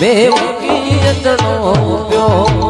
બે જનો પ્યો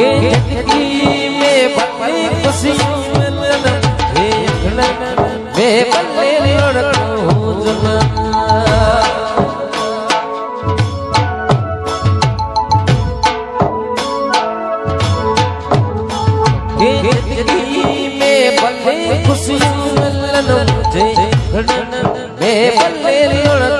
के ज़िंदगी में बड़ी खुशियों हे अखड़न वे बल्ले लड़को जना। के ज़िंदगी में बड़ी खुशियों मिलन मुझे वे बल्ले लड़को